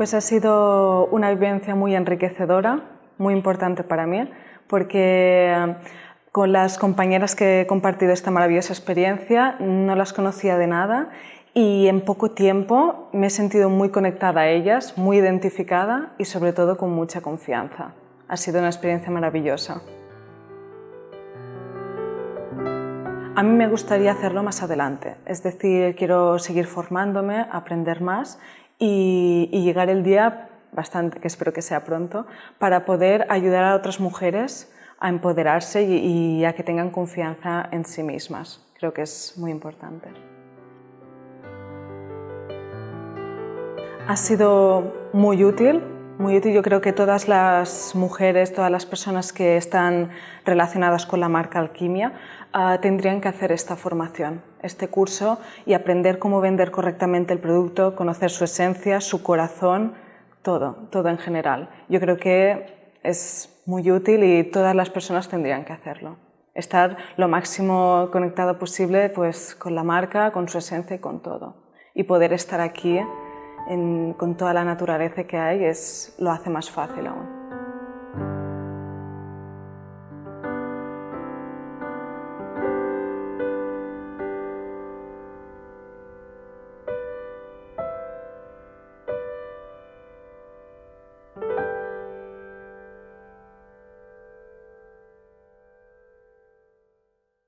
Pues ha sido una vivencia muy enriquecedora, muy importante para mí, porque eh, con las compañeras que he compartido esta maravillosa experiencia no las conocía de nada y en poco tiempo me he sentido muy conectada a ellas, muy identificada y sobre todo con mucha confianza. Ha sido una experiencia maravillosa. A mí me gustaría hacerlo más adelante, es decir, quiero seguir formándome, aprender más y, llegar el día, bastante, que espero que sea pronto, para poder ayudar a otras mujeres a empoderarse y a que tengan confianza en sí mismas. Creo que es muy importante. Ha sido muy útil, muy útil. Yo creo que todas las mujeres, todas las personas que están relacionadas con la marca Alquimia ah, tendrían que hacer esta formación, este curso y aprender cómo vender correctamente el producto, conocer su esencia, su corazón, todo, todo en general. Yo creo que es muy útil y todas las personas tendrían que hacerlo. Estar lo máximo conectado posible pues, con la marca, con su esencia y con todo. Y poder estar aquí en, con toda la naturaleza que hay es, lo hace más fácil aún.